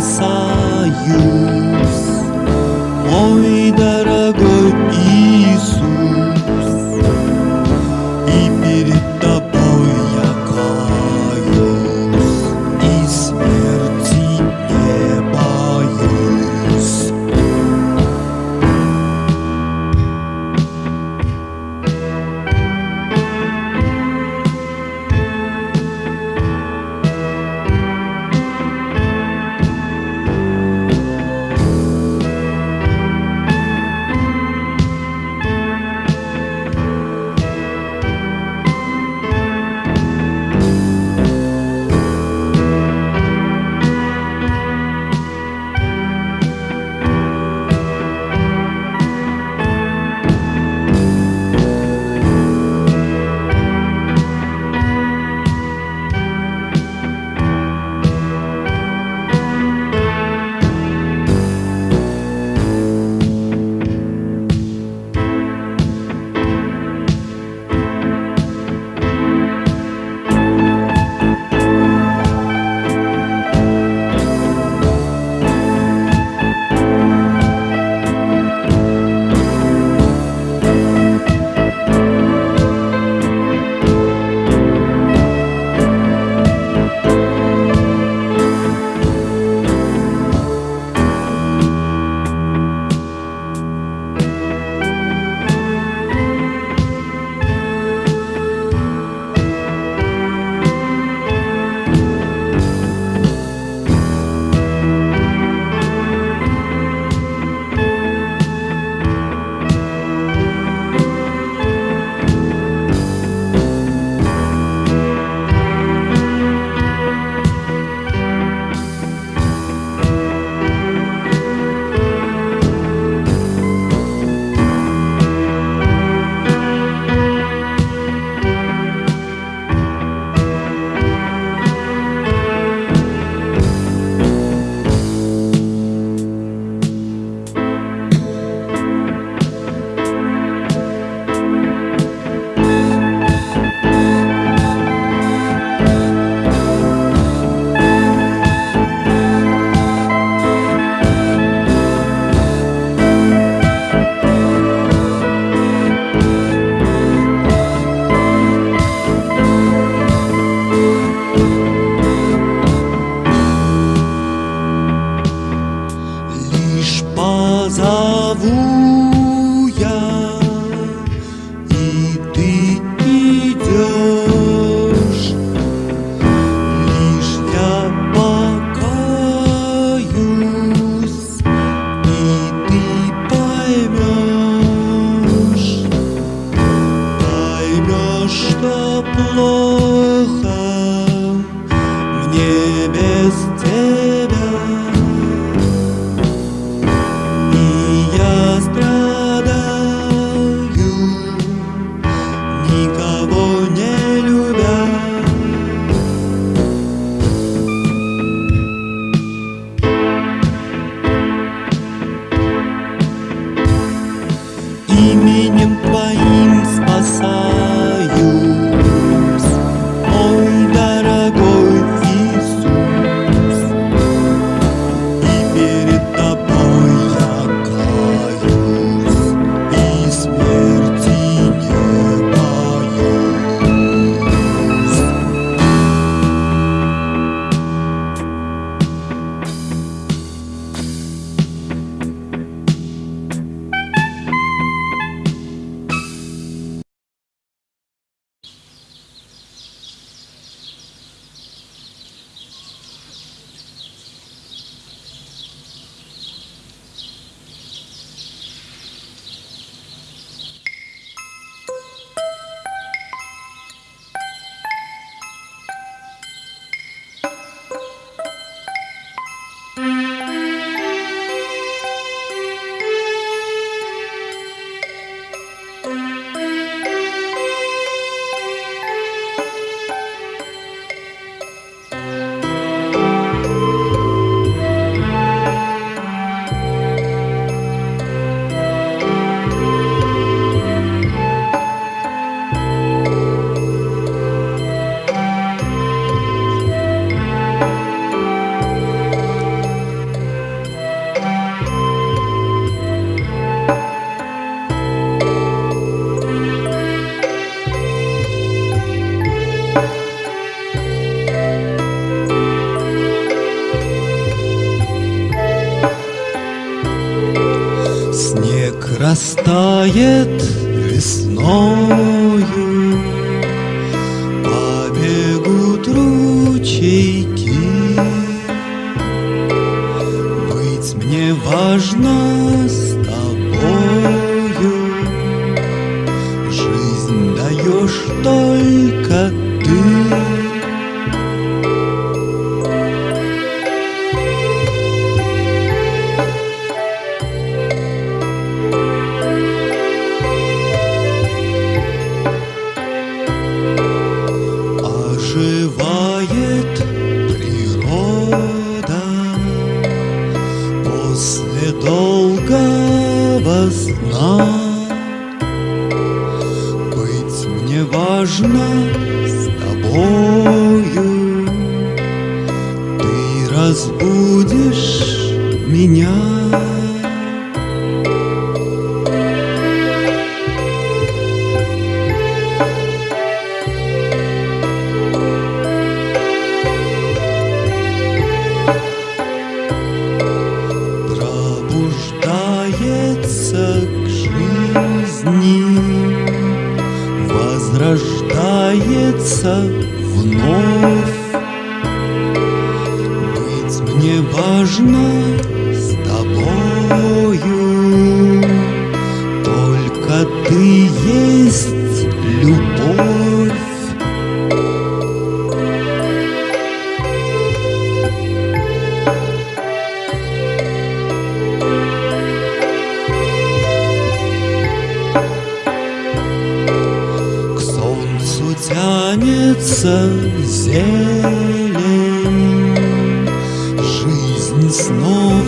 passar.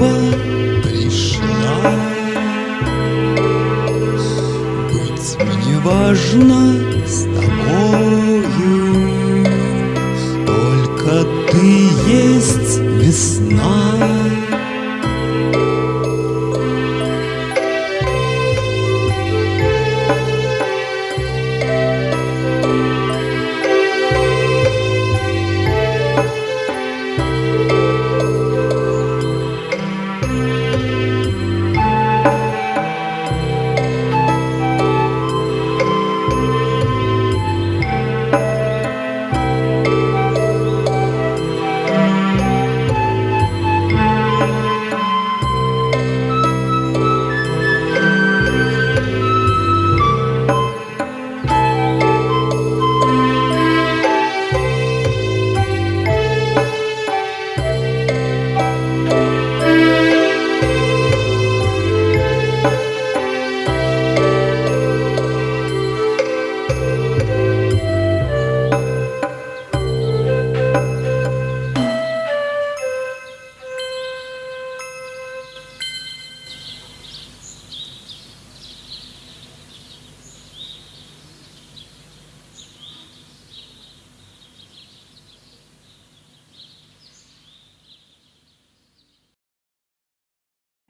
снова пришла Быть мне важно с тобою. Только ты есть весна.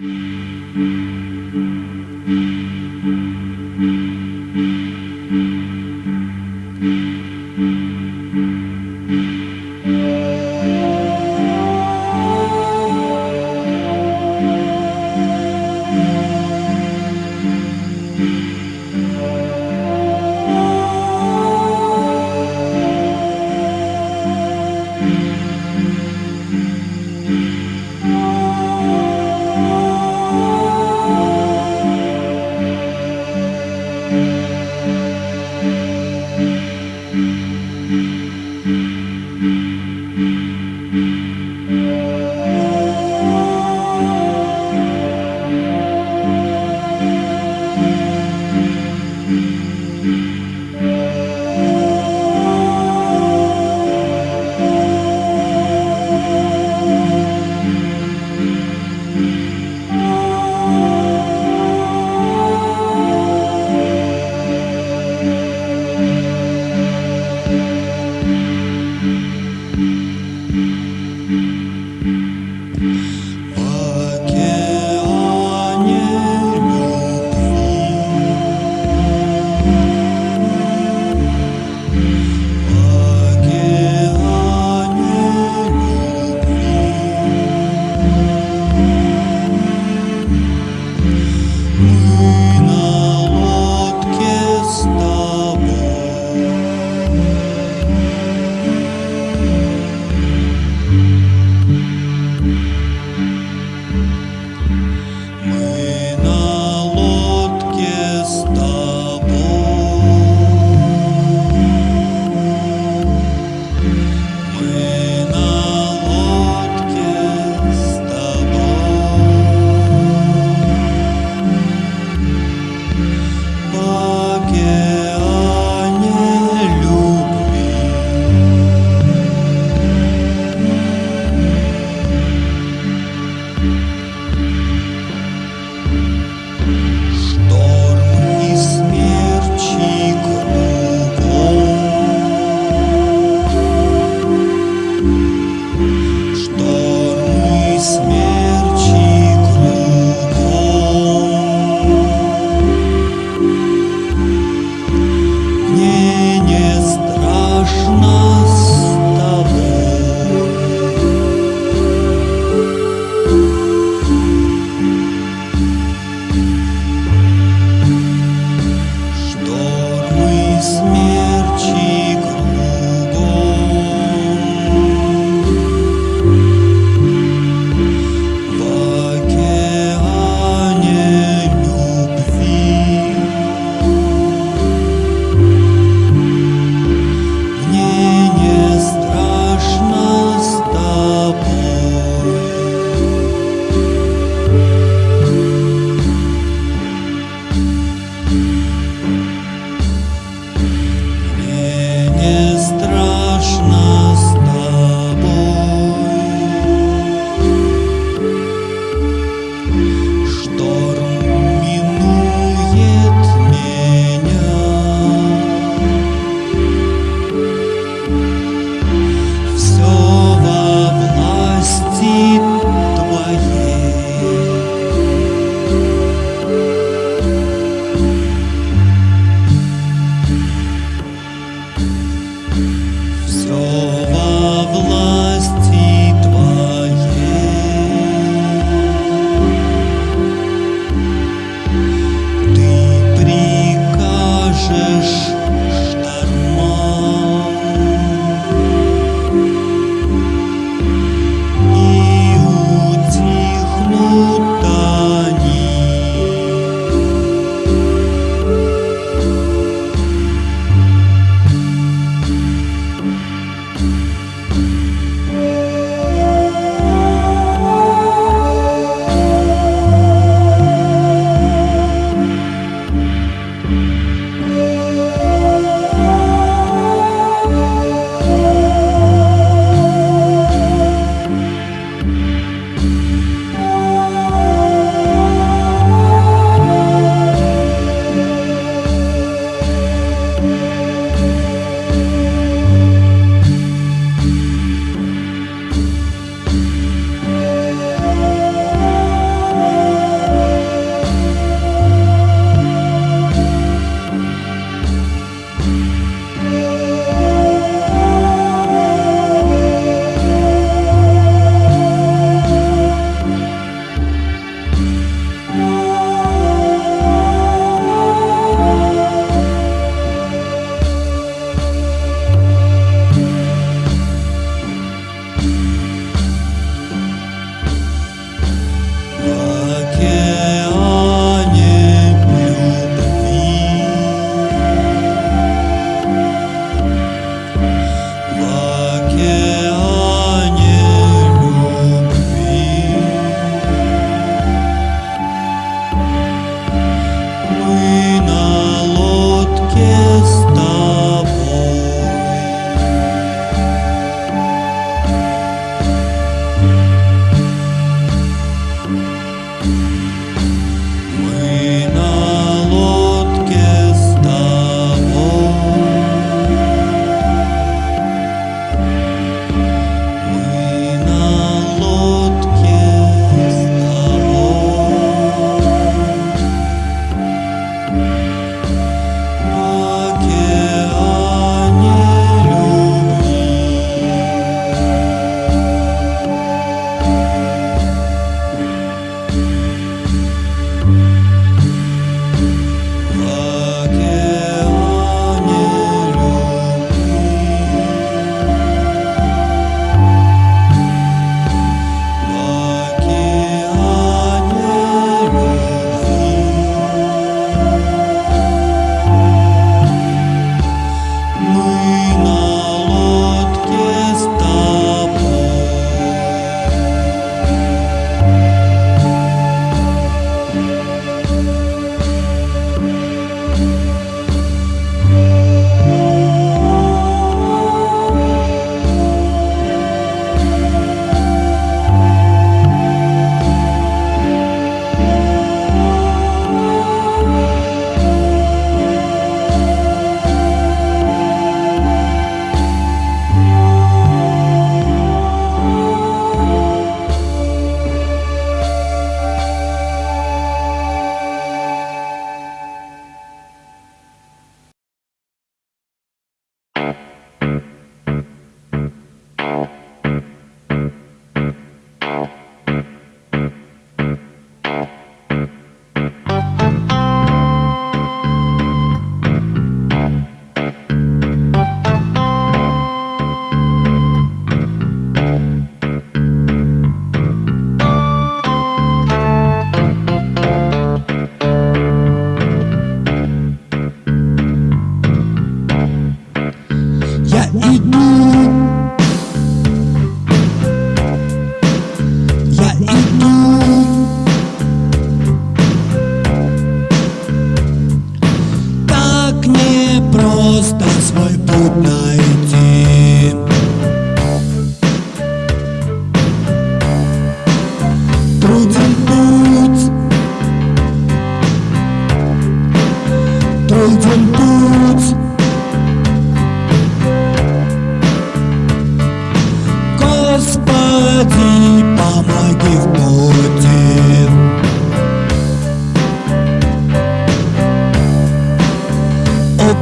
Mm-hmm.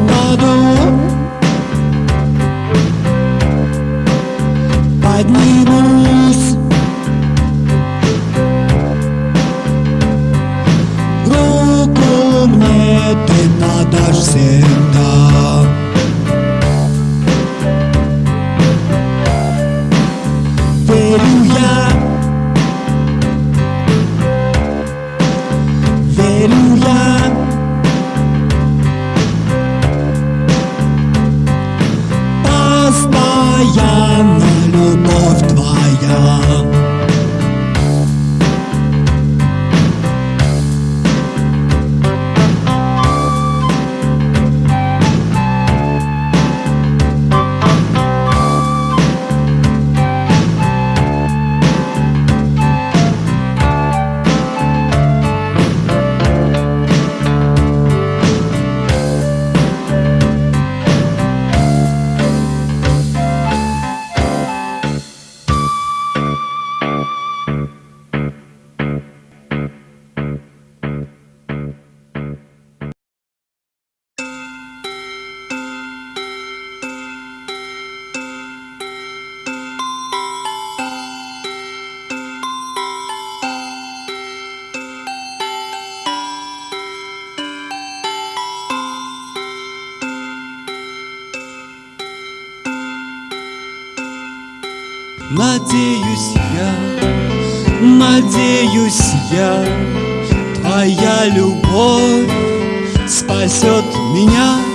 Mà đâu Надеюсь я, надеюсь я, Твоя любовь спасет меня.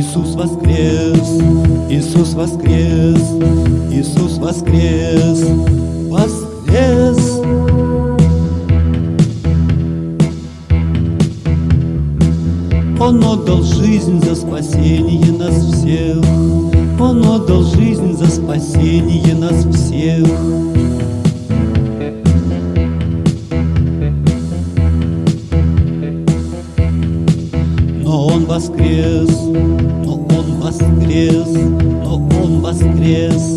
Иисус воскрес, Иисус воскрес, Иисус воскрес, воскрес. Он отдал жизнь за спасение нас всех, Он отдал жизнь за спасение нас всех. Но он воскрес, bombas crês, no bombas crês.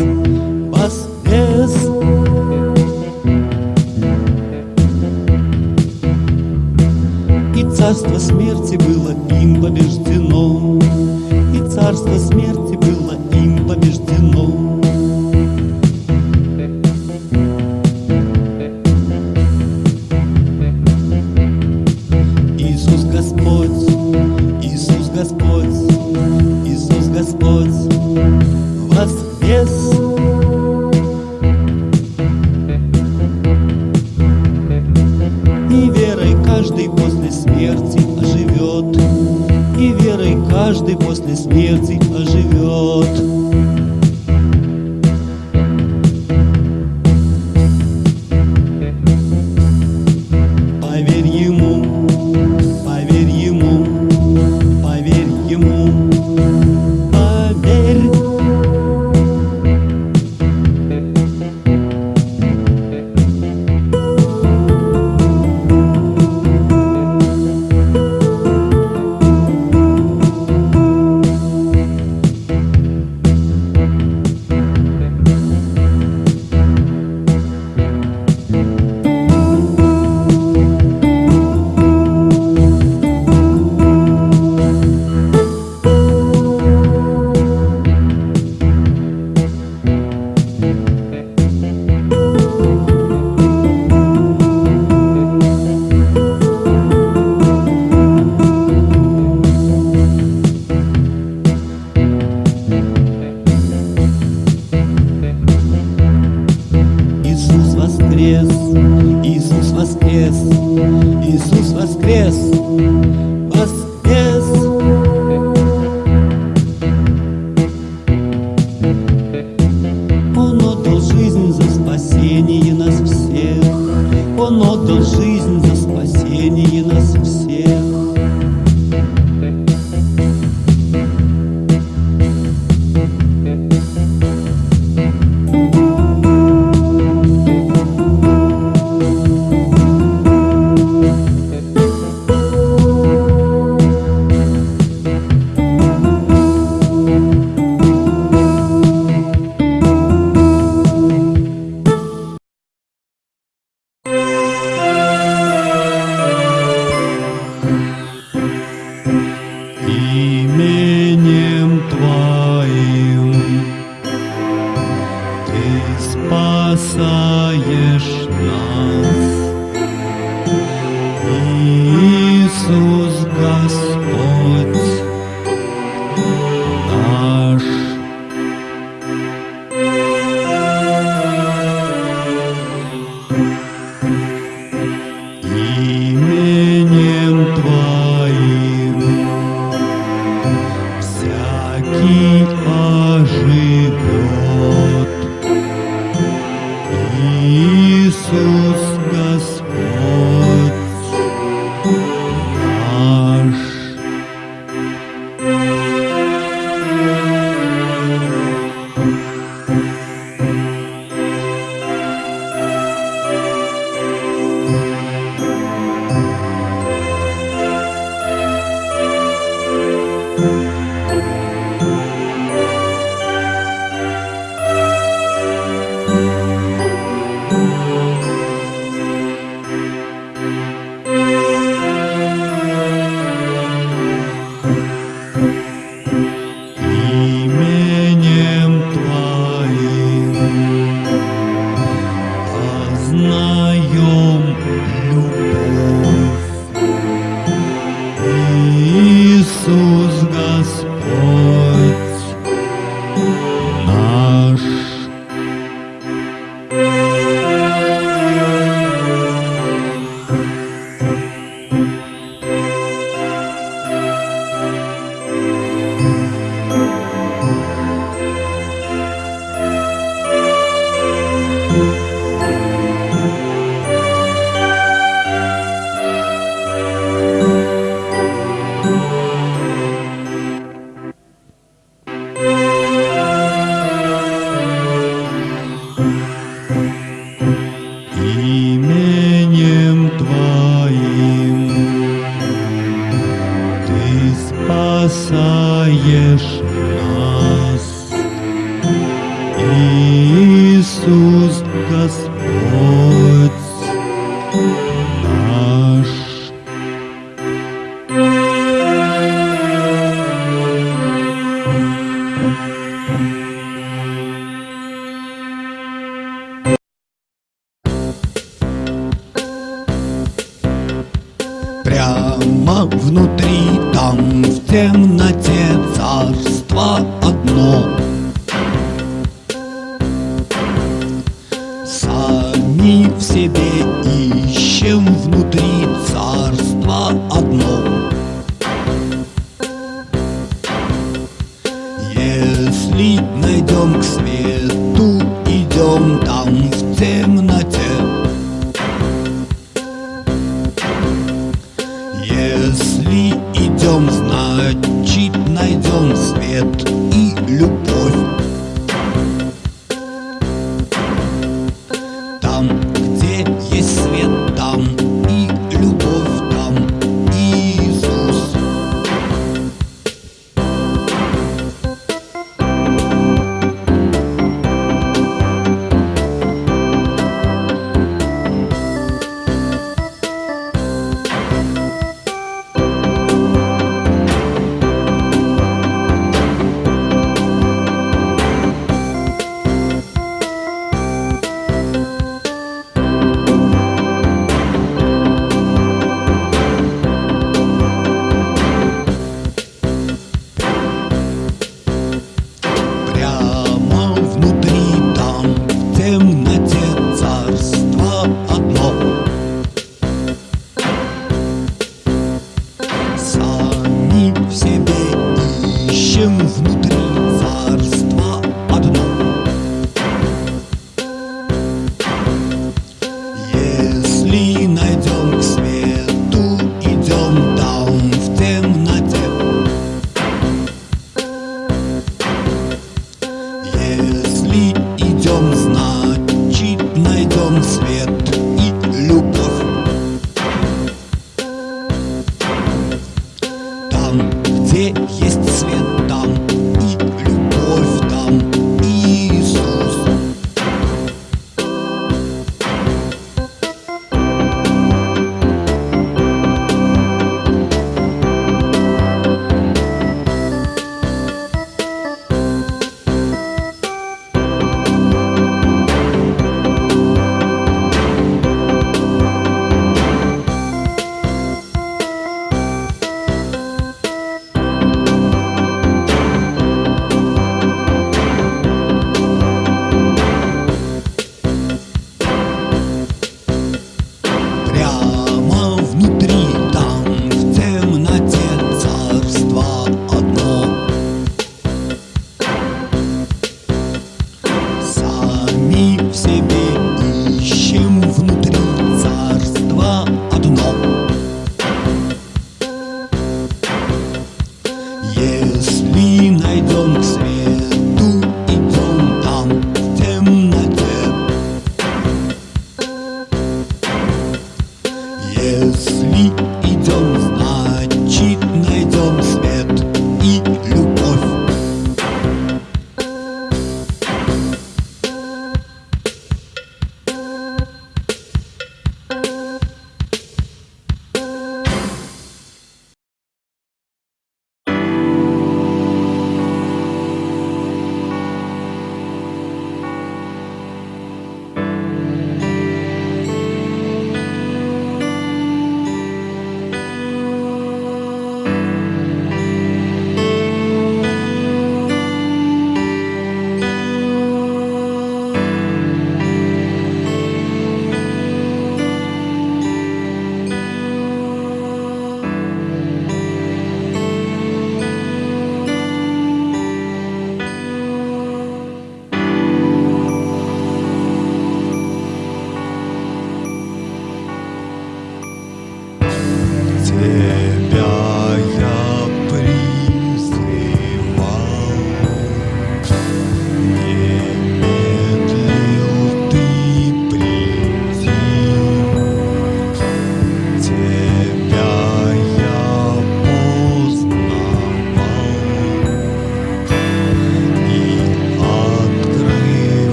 Прямо внутри, там в темноте царство одно.